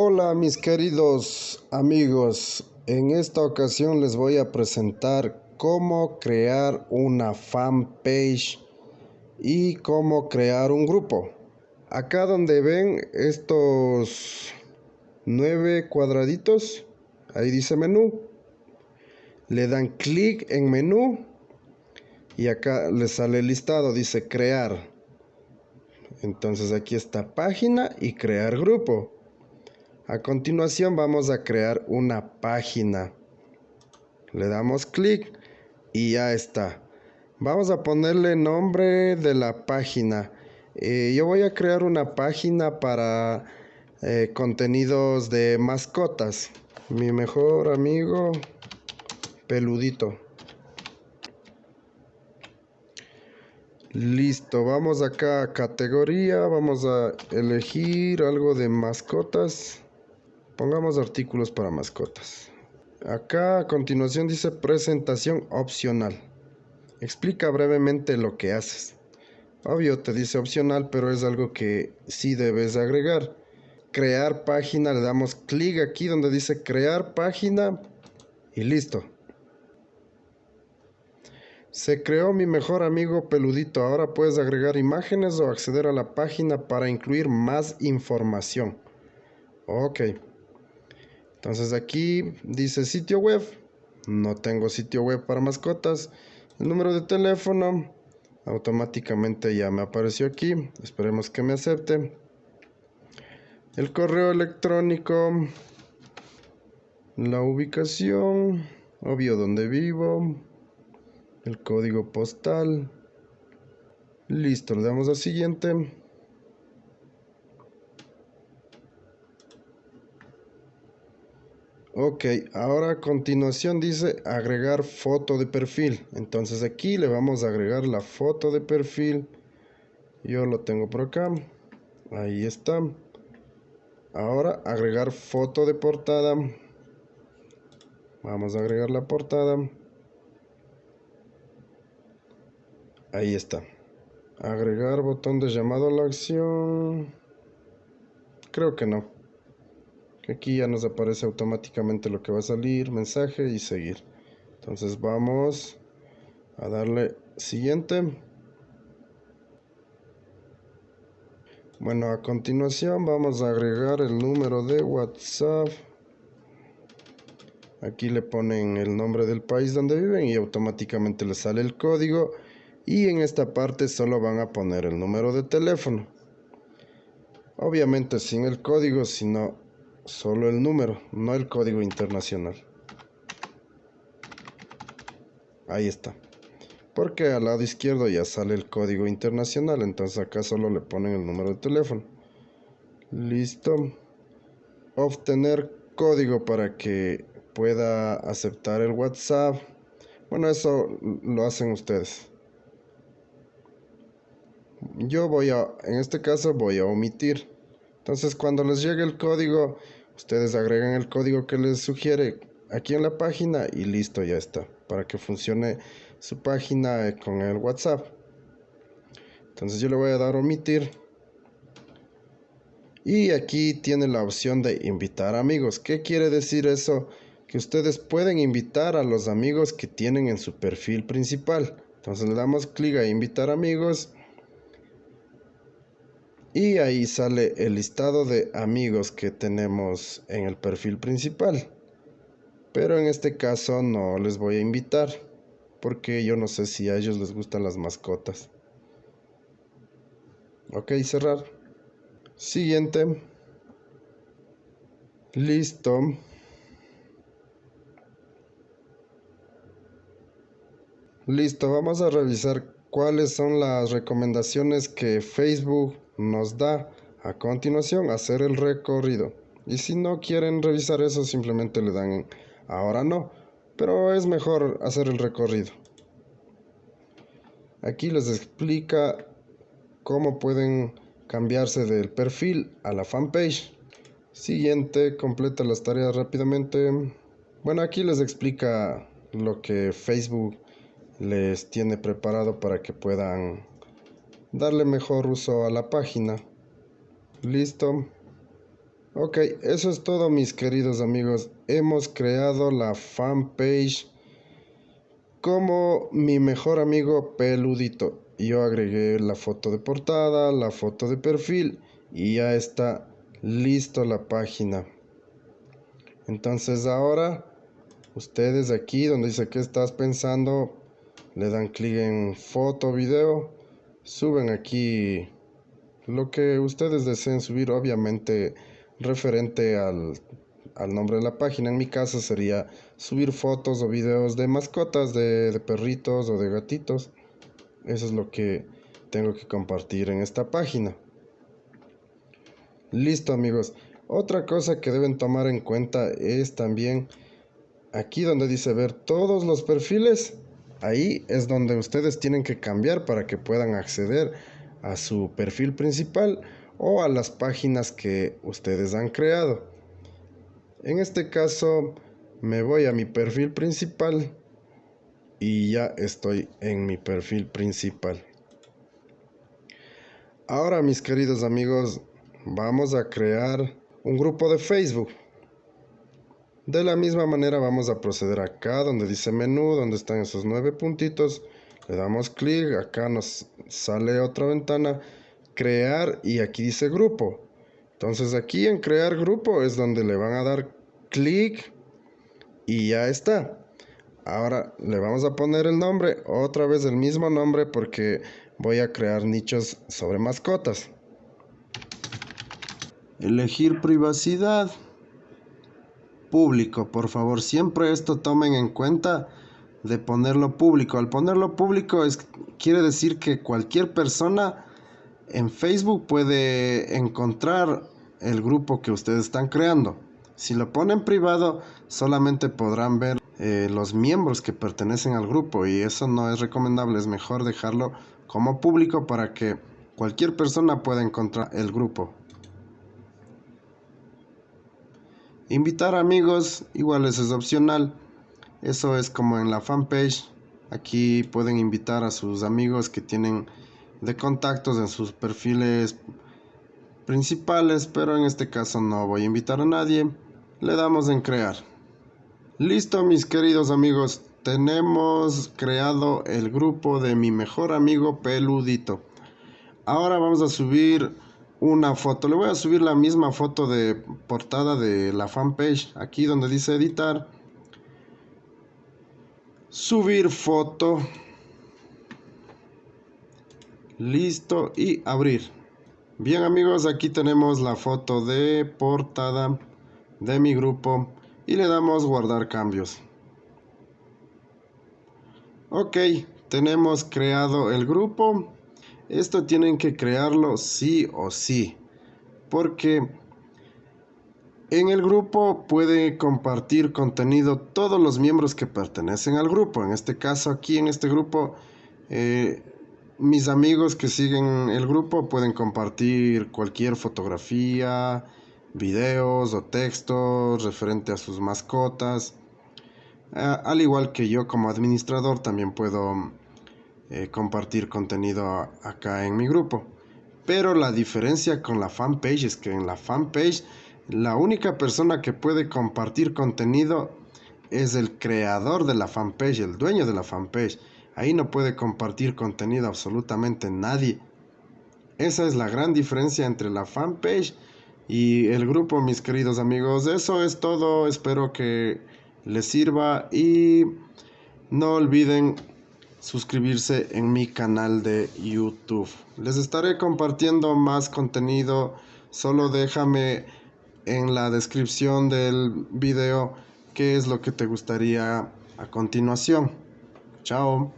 Hola mis queridos amigos, en esta ocasión les voy a presentar cómo crear una fanpage y cómo crear un grupo. Acá donde ven estos nueve cuadraditos, ahí dice menú. Le dan clic en menú y acá les sale el listado, dice crear. Entonces aquí está página y crear grupo. A continuación vamos a crear una página. Le damos clic y ya está. Vamos a ponerle nombre de la página. Eh, yo voy a crear una página para eh, contenidos de mascotas. Mi mejor amigo peludito. Listo, vamos acá a categoría, vamos a elegir algo de mascotas. Pongamos artículos para mascotas. Acá a continuación dice presentación opcional. Explica brevemente lo que haces. Obvio te dice opcional, pero es algo que sí debes agregar. Crear página, le damos clic aquí donde dice crear página y listo. Se creó mi mejor amigo peludito. Ahora puedes agregar imágenes o acceder a la página para incluir más información. Ok. Entonces aquí dice sitio web. No tengo sitio web para mascotas. El número de teléfono. Automáticamente ya me apareció aquí. Esperemos que me acepte. El correo electrónico. La ubicación. Obvio donde vivo. El código postal. Listo, le damos a siguiente. Ok, ahora a continuación dice agregar foto de perfil. Entonces aquí le vamos a agregar la foto de perfil. Yo lo tengo por acá. Ahí está. Ahora agregar foto de portada. Vamos a agregar la portada. Ahí está. Agregar botón de llamado a la acción. Creo que no. Aquí ya nos aparece automáticamente lo que va a salir, mensaje y seguir. Entonces vamos a darle siguiente. Bueno, a continuación vamos a agregar el número de WhatsApp. Aquí le ponen el nombre del país donde viven y automáticamente le sale el código. Y en esta parte solo van a poner el número de teléfono. Obviamente sin el código, sino solo el número, no el código internacional. Ahí está. Porque al lado izquierdo ya sale el código internacional, entonces acá solo le ponen el número de teléfono. Listo. Obtener código para que pueda aceptar el WhatsApp. Bueno, eso lo hacen ustedes. Yo voy a, en este caso voy a omitir. Entonces cuando les llegue el código, Ustedes agregan el código que les sugiere aquí en la página y listo, ya está. Para que funcione su página con el WhatsApp. Entonces yo le voy a dar omitir. Y aquí tiene la opción de invitar amigos. ¿Qué quiere decir eso? Que ustedes pueden invitar a los amigos que tienen en su perfil principal. Entonces le damos clic a invitar amigos y ahí sale el listado de amigos que tenemos en el perfil principal. Pero en este caso no les voy a invitar porque yo no sé si a ellos les gustan las mascotas. Ok, cerrar. Siguiente. Listo. Listo, vamos a revisar cuáles son las recomendaciones que Facebook nos da a continuación hacer el recorrido. Y si no quieren revisar eso, simplemente le dan ahora no. Pero es mejor hacer el recorrido. Aquí les explica cómo pueden cambiarse del perfil a la fanpage. Siguiente, completa las tareas rápidamente. Bueno, aquí les explica lo que Facebook les tiene preparado para que puedan darle mejor uso a la página. Listo. Ok, eso es todo mis queridos amigos. Hemos creado la fanpage como mi mejor amigo peludito. Yo agregué la foto de portada, la foto de perfil y ya está listo la página. Entonces ahora ustedes aquí donde dice que estás pensando le dan clic en foto video suben aquí lo que ustedes deseen subir obviamente referente al, nombre de la página. En mi caso sería subir fotos o videos de mascotas, de, de perritos o de gatitos. Eso es lo que tengo que compartir en esta página. Listo amigos. Otra cosa que deben tomar en cuenta es también aquí donde dice ver todos los perfiles. Ahí es donde ustedes tienen que cambiar para que puedan acceder a su perfil principal o a las páginas que ustedes han creado. En este caso me voy a mi perfil principal y ya estoy en mi perfil principal. Ahora mis queridos amigos vamos a crear un grupo de Facebook. De la misma manera vamos a proceder acá donde dice menú, donde están esos nueve puntitos. Le damos clic, acá nos sale otra ventana crear y aquí dice grupo. Entonces aquí en crear grupo es donde le van a dar clic y ya está. Ahora le vamos a poner el nombre, otra vez el mismo nombre porque voy a crear nichos sobre mascotas. Elegir privacidad. Público, por favor, siempre esto tomen en cuenta de ponerlo público. Al ponerlo público es, quiere decir que cualquier persona en Facebook puede encontrar el grupo que ustedes están creando. Si lo ponen privado, solamente podrán ver eh, los miembros que pertenecen al grupo y eso no es recomendable. Es mejor dejarlo como público para que cualquier persona pueda encontrar el grupo. Invitar amigos, igual eso es opcional. Eso es como en la fanpage. Aquí pueden invitar a sus amigos que tienen de contactos en sus perfiles principales, pero en este caso no voy a invitar a nadie. Le damos en crear. Listo, mis queridos amigos, tenemos creado el grupo de mi mejor amigo peludito. Ahora vamos a subir una foto. Le voy a subir la misma foto de portada de la fanpage, aquí donde dice editar. Subir foto listo y abrir bien amigos aquí tenemos la foto de portada de mi grupo y le damos guardar cambios ok tenemos creado el grupo esto tienen que crearlo sí o sí porque en el grupo puede compartir contenido todos los miembros que pertenecen al grupo en este caso aquí en este grupo eh, mis amigos que siguen el grupo pueden compartir cualquier fotografía, videos o textos referente a sus mascotas. al igual que yo como administrador también puedo eh, compartir contenido acá en mi grupo. Pero la diferencia con la fanpage es que en la fanpage la única persona que puede compartir contenido es el creador de la fanpage, el dueño de la fanpage. Ahí no puede compartir contenido absolutamente nadie. Esa es la gran diferencia entre la fanpage y el grupo, mis queridos amigos. Eso es todo. Espero que les sirva y no olviden suscribirse en mi canal de YouTube. Les estaré compartiendo más contenido. Solo déjame en la descripción del video qué es lo que te gustaría a continuación. Chao.